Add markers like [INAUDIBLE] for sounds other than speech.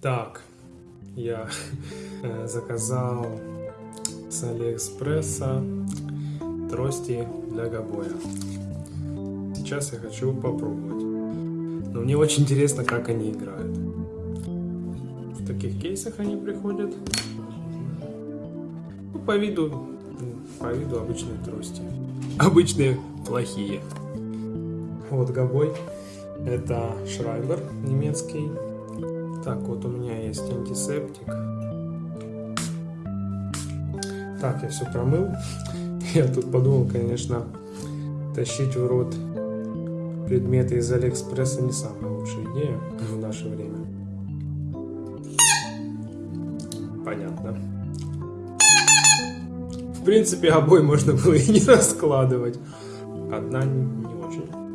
Так, я [LAUGHS] э, заказал с Алиэкспресса трости для гобоя. Сейчас я хочу попробовать. Но мне очень интересно, как они играют. В таких кейсах они приходят. Ну, по виду, по виду обычные трости. Обычные плохие. Вот гобой. Это Шрайбер немецкий. Так, вот у меня есть антисептик. Так, я все промыл. [LAUGHS] Я тут подумал, конечно, тащить в рот предметы из Алиэкспресса не самая лучшая идея в наше время. Понятно. В принципе, обои можно было и не раскладывать. Одна не очень.